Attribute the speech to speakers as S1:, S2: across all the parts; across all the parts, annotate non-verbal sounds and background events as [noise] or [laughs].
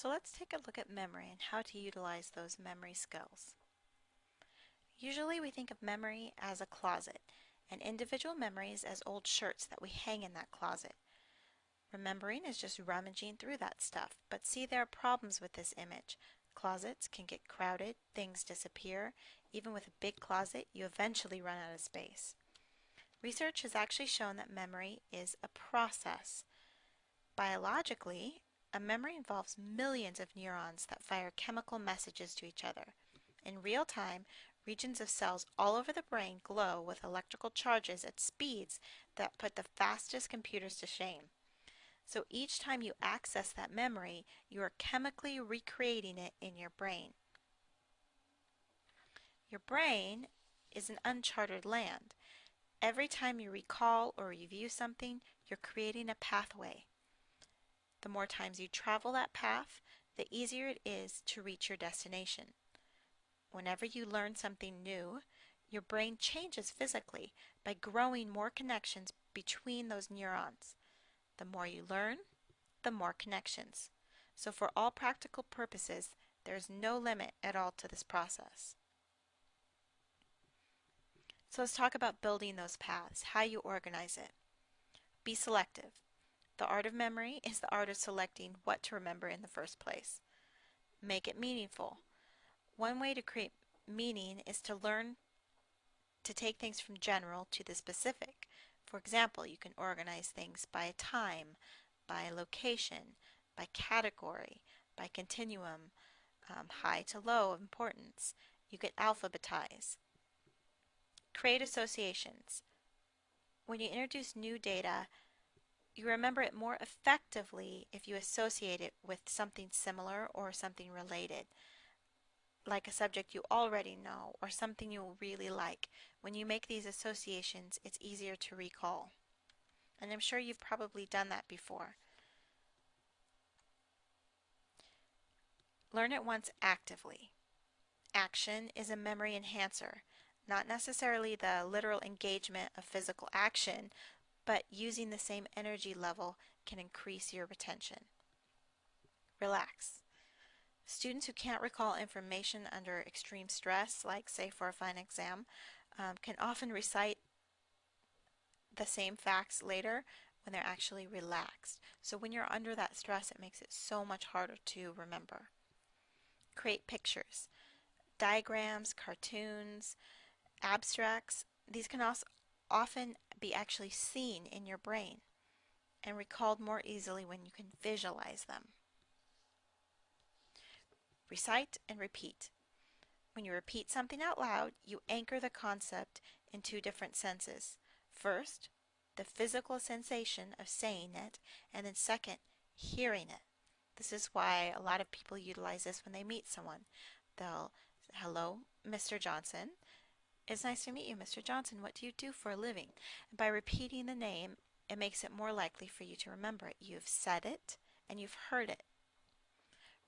S1: So let's take a look at memory and how to utilize those memory skills. Usually we think of memory as a closet and individual memories as old shirts that we hang in that closet. Remembering is just rummaging through that stuff, but see there are problems with this image. Closets can get crowded, things disappear. Even with a big closet, you eventually run out of space. Research has actually shown that memory is a process. Biologically, a memory involves millions of neurons that fire chemical messages to each other. In real time, regions of cells all over the brain glow with electrical charges at speeds that put the fastest computers to shame. So each time you access that memory, you are chemically recreating it in your brain. Your brain is an uncharted land. Every time you recall or review something, you're creating a pathway. The more times you travel that path, the easier it is to reach your destination. Whenever you learn something new, your brain changes physically by growing more connections between those neurons. The more you learn, the more connections. So for all practical purposes, there is no limit at all to this process. So let's talk about building those paths, how you organize it. Be selective. The art of memory is the art of selecting what to remember in the first place. Make it meaningful. One way to create meaning is to learn to take things from general to the specific. For example, you can organize things by time, by location, by category, by continuum, um, high to low importance. You can alphabetize. Create associations. When you introduce new data, you remember it more effectively if you associate it with something similar or something related, like a subject you already know or something you really like. When you make these associations, it's easier to recall. And I'm sure you've probably done that before. Learn it once actively. Action is a memory enhancer, not necessarily the literal engagement of physical action, but using the same energy level can increase your retention. Relax. Students who can't recall information under extreme stress, like say for a final exam, um, can often recite the same facts later when they're actually relaxed. So when you're under that stress, it makes it so much harder to remember. Create pictures. Diagrams, cartoons, abstracts, these can also often be actually seen in your brain and recalled more easily when you can visualize them. Recite and repeat. When you repeat something out loud, you anchor the concept in two different senses. First, the physical sensation of saying it, and then second, hearing it. This is why a lot of people utilize this when they meet someone. They'll, hello, Mr. Johnson, it's nice to meet you, Mr. Johnson. What do you do for a living? And by repeating the name, it makes it more likely for you to remember it. You've said it and you've heard it.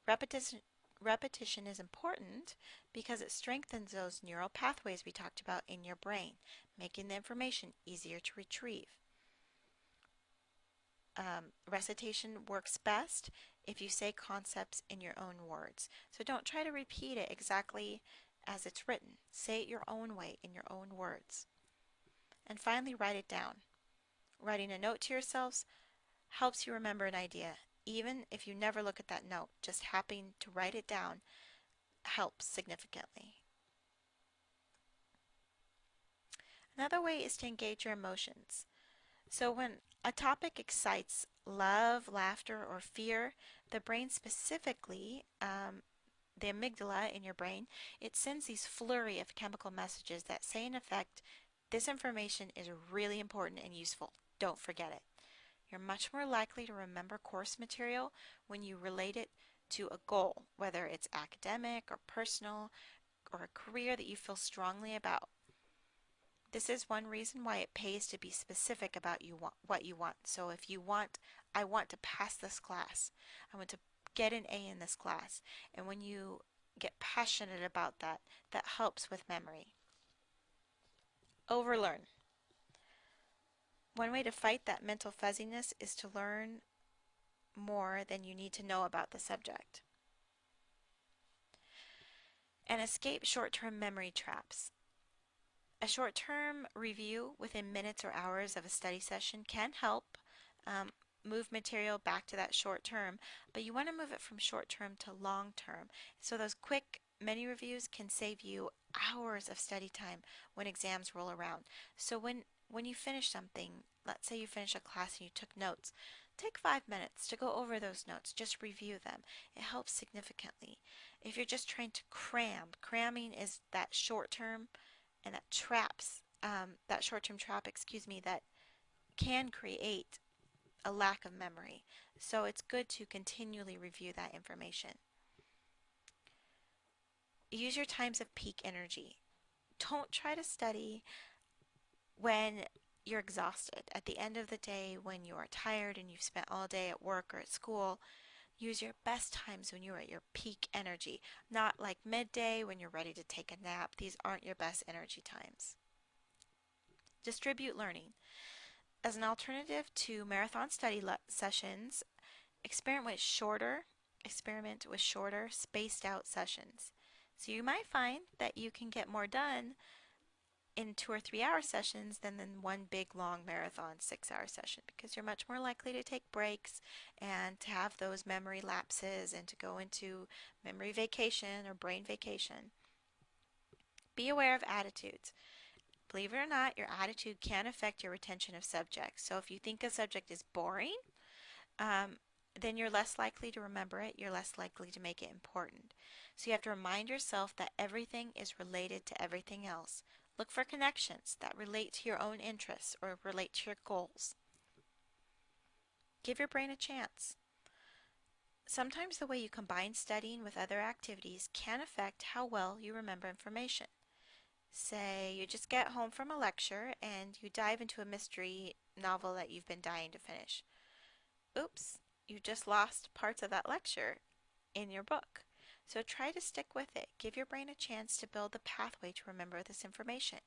S1: Repetition, repetition is important because it strengthens those neural pathways we talked about in your brain, making the information easier to retrieve. Um, recitation works best if you say concepts in your own words. So don't try to repeat it exactly as it's written. Say it your own way in your own words. And finally, write it down. Writing a note to yourselves helps you remember an idea. Even if you never look at that note, just happening to write it down helps significantly. Another way is to engage your emotions. So when a topic excites love, laughter, or fear, the brain specifically um, the amygdala in your brain, it sends these flurry of chemical messages that say in effect, this information is really important and useful. Don't forget it. You're much more likely to remember course material when you relate it to a goal, whether it's academic or personal or a career that you feel strongly about. This is one reason why it pays to be specific about you want, what you want. So if you want, I want to pass this class, I want to get an A in this class. And when you get passionate about that, that helps with memory. Overlearn. One way to fight that mental fuzziness is to learn more than you need to know about the subject. And escape short-term memory traps. A short-term review within minutes or hours of a study session can help um, move material back to that short term, but you want to move it from short term to long term. So those quick mini reviews can save you hours of study time when exams roll around. So when when you finish something, let's say you finish a class and you took notes, take five minutes to go over those notes. Just review them. It helps significantly. If you're just trying to cram, cramming is that short term and that traps, um, that short term trap, excuse me, that can create a lack of memory. So it's good to continually review that information. Use your times of peak energy. Don't try to study when you're exhausted. At the end of the day, when you are tired and you've spent all day at work or at school, use your best times when you're at your peak energy. Not like midday when you're ready to take a nap. These aren't your best energy times. Distribute learning. As an alternative to marathon study sessions, experiment with shorter experiment with shorter spaced out sessions. So you might find that you can get more done in two or three hour sessions than in one big long marathon six hour session because you're much more likely to take breaks and to have those memory lapses and to go into memory vacation or brain vacation. Be aware of attitudes. Believe it or not, your attitude can affect your retention of subjects. So if you think a subject is boring, um, then you're less likely to remember it. You're less likely to make it important. So you have to remind yourself that everything is related to everything else. Look for connections that relate to your own interests or relate to your goals. Give your brain a chance. Sometimes the way you combine studying with other activities can affect how well you remember information. Say you just get home from a lecture and you dive into a mystery novel that you've been dying to finish. Oops, you just lost parts of that lecture in your book. So try to stick with it. Give your brain a chance to build the pathway to remember this information.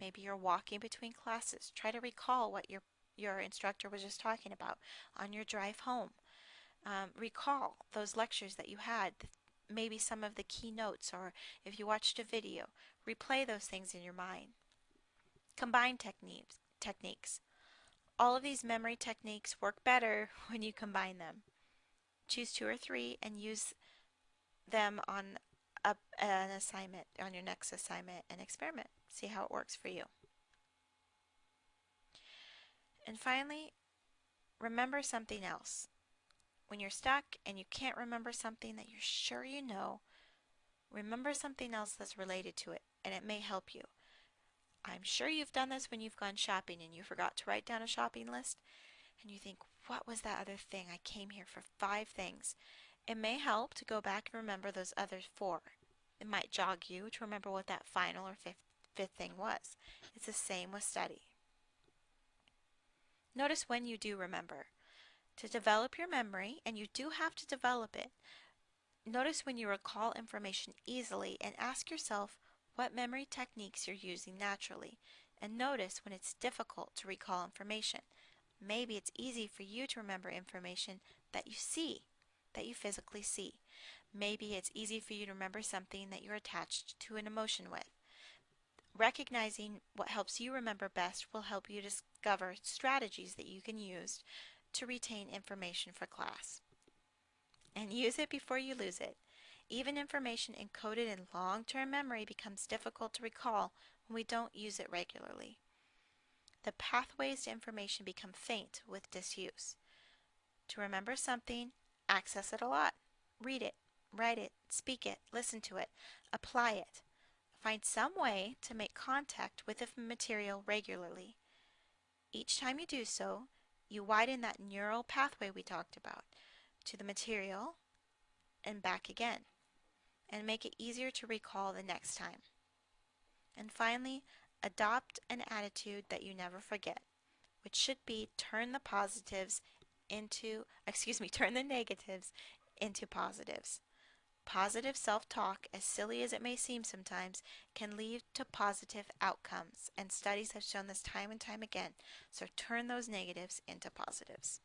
S1: Maybe you're walking between classes. Try to recall what your, your instructor was just talking about on your drive home. Um, recall those lectures that you had, maybe some of the key notes, or if you watched a video, replay those things in your mind. Combine techniques. techniques. All of these memory techniques work better [laughs] when you combine them. Choose two or three and use them on a, an assignment, on your next assignment and experiment. See how it works for you. And finally, remember something else. When you're stuck and you can't remember something that you're sure you know, remember something else that's related to it and it may help you. I'm sure you've done this when you've gone shopping and you forgot to write down a shopping list and you think, what was that other thing? I came here for five things. It may help to go back and remember those other four. It might jog you to remember what that final or fifth, fifth thing was. It's the same with study. Notice when you do remember. To develop your memory, and you do have to develop it, notice when you recall information easily and ask yourself what memory techniques you're using naturally, and notice when it's difficult to recall information. Maybe it's easy for you to remember information that you see that you physically see. Maybe it's easy for you to remember something that you're attached to an emotion with. Recognizing what helps you remember best will help you discover strategies that you can use to retain information for class. And use it before you lose it. Even information encoded in long-term memory becomes difficult to recall when we don't use it regularly. The pathways to information become faint with disuse. To remember something, Access it a lot. Read it, write it, speak it, listen to it, apply it. Find some way to make contact with the material regularly. Each time you do so, you widen that neural pathway we talked about to the material and back again and make it easier to recall the next time. And finally, adopt an attitude that you never forget, which should be turn the positives into, [laughs] excuse me, turn the negatives into positives. Positive self-talk, as silly as it may seem sometimes, can lead to positive outcomes, and studies have shown this time and time again, so turn those negatives into positives.